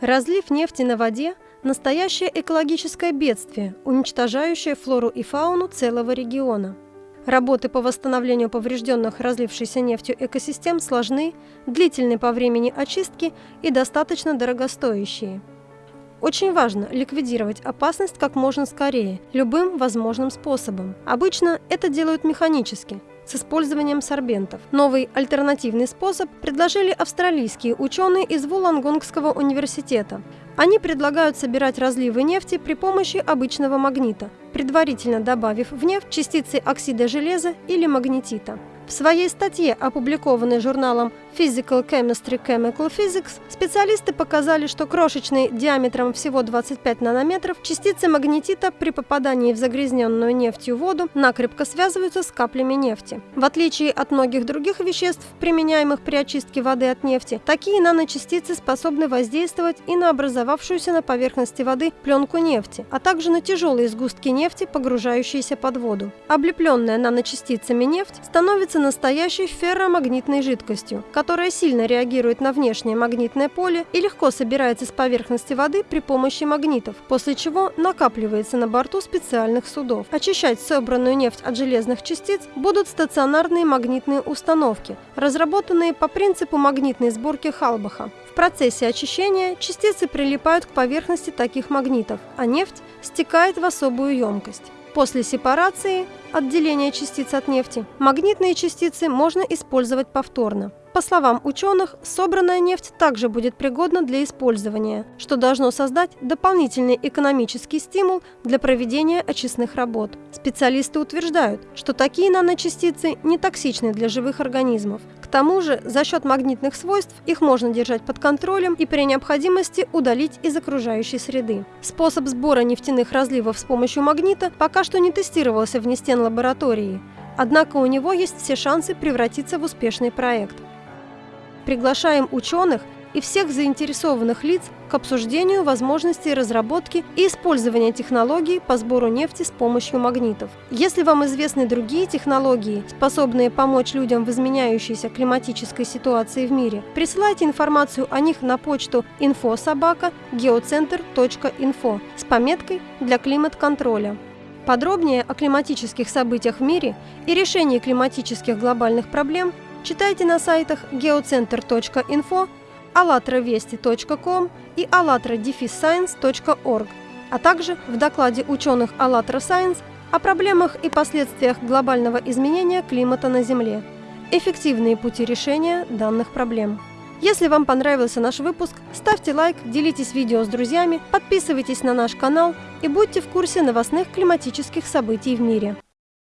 Разлив нефти на воде – настоящее экологическое бедствие, уничтожающее флору и фауну целого региона. Работы по восстановлению поврежденных разлившейся нефтью экосистем сложны, длительны по времени очистки и достаточно дорогостоящие. Очень важно ликвидировать опасность как можно скорее, любым возможным способом. Обычно это делают механически, с использованием сорбентов. Новый альтернативный способ предложили австралийские ученые из Вулангонгского университета. Они предлагают собирать разливы нефти при помощи обычного магнита, предварительно добавив в нефть частицы оксида железа или магнетита. В своей статье, опубликованной журналом Physical Chemistry Chemical Physics, специалисты показали, что крошечные диаметром всего 25 нанометров частицы магнетита при попадании в загрязненную нефтью воду накрепко связываются с каплями нефти. В отличие от многих других веществ, применяемых при очистке воды от нефти, такие наночастицы способны воздействовать и на образовавшуюся на поверхности воды пленку нефти, а также на тяжелые сгустки нефти, погружающиеся под воду. Облепленная наночастицами нефть становится настоящей ферромагнитной жидкостью, которая сильно реагирует на внешнее магнитное поле и легко собирается с поверхности воды при помощи магнитов, после чего накапливается на борту специальных судов. Очищать собранную нефть от железных частиц будут стационарные магнитные установки, разработанные по принципу магнитной сборки Халбаха. В процессе очищения частицы прилипают к поверхности таких магнитов, а нефть стекает в особую емкость. После сепарации, отделения частиц от нефти, магнитные частицы можно использовать повторно. По словам ученых, собранная нефть также будет пригодна для использования, что должно создать дополнительный экономический стимул для проведения очистных работ. Специалисты утверждают, что такие наночастицы не токсичны для живых организмов. К тому же, за счет магнитных свойств их можно держать под контролем и при необходимости удалить из окружающей среды. Способ сбора нефтяных разливов с помощью магнита пока что не тестировался в Нестен лаборатории, однако у него есть все шансы превратиться в успешный проект. Приглашаем ученых и всех заинтересованных лиц к обсуждению возможностей разработки и использования технологий по сбору нефти с помощью магнитов. Если вам известны другие технологии, способные помочь людям в изменяющейся климатической ситуации в мире, присылайте информацию о них на почту infosobaka.geocenter.info с пометкой «Для климат-контроля». Подробнее о климатических событиях в мире и решении климатических глобальных проблем – Читайте на сайтах geocenter.info, allatravesti.com и allatradefisscience.org, а также в докладе ученых АЛЛАТРА Science о проблемах и последствиях глобального изменения климата на Земле. Эффективные пути решения данных проблем. Если вам понравился наш выпуск, ставьте лайк, делитесь видео с друзьями, подписывайтесь на наш канал и будьте в курсе новостных климатических событий в мире.